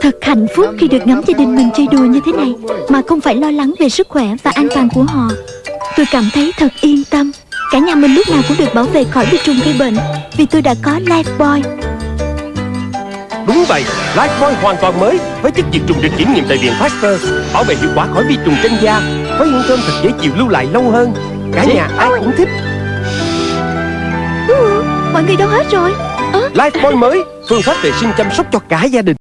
Thật hạnh phúc khi được ngắm gia đình mình chơi đùa như thế này Mà không phải lo lắng về sức khỏe và an toàn của họ Tôi cảm thấy thật yên tâm Cả nhà mình lúc nào cũng được bảo vệ khỏi vi trùng gây bệnh Vì tôi đã có Lifebuoy Đúng vậy, Lifebuoy hoàn toàn mới với chất diệt trùng được kiểm nghiệm tại viện Pasteur, bảo vệ hiệu quả khỏi vi trùng trên da, với hương thơm thật dễ chịu lưu lại lâu hơn. Cả nhà ai cũng thích. Ừ, mọi người đâu hết rồi Lifebuoy mới, phương pháp vệ sinh chăm sóc cho cả gia đình.